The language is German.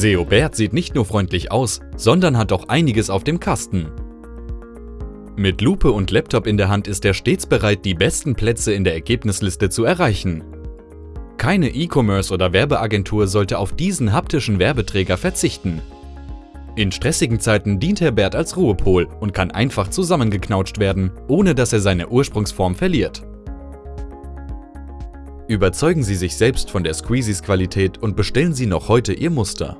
Seobert sieht nicht nur freundlich aus, sondern hat auch einiges auf dem Kasten. Mit Lupe und Laptop in der Hand ist er stets bereit, die besten Plätze in der Ergebnisliste zu erreichen. Keine E-Commerce oder Werbeagentur sollte auf diesen haptischen Werbeträger verzichten. In stressigen Zeiten dient Herr Bert als Ruhepol und kann einfach zusammengeknautscht werden, ohne dass er seine Ursprungsform verliert. Überzeugen Sie sich selbst von der Squeezies Qualität und bestellen Sie noch heute Ihr Muster.